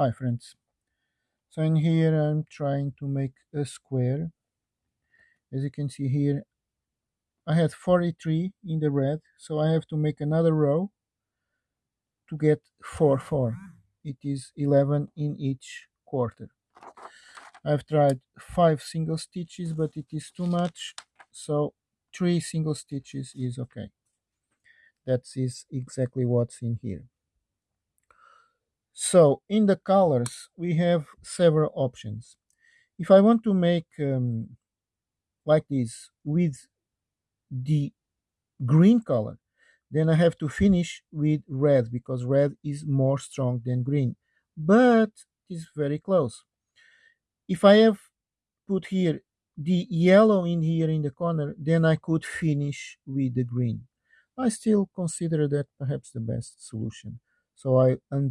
Hi friends. So in here I'm trying to make a square. As you can see here, I had 43 in the red, so I have to make another row to get 4, 4. It is 11 in each quarter. I've tried 5 single stitches, but it is too much, so 3 single stitches is okay. That is exactly what's in here. So in the colors, we have several options. If I want to make um, like this with the green color, then I have to finish with red because red is more strong than green, but it's very close. If I have put here the yellow in here in the corner, then I could finish with the green. I still consider that perhaps the best solution. So I undo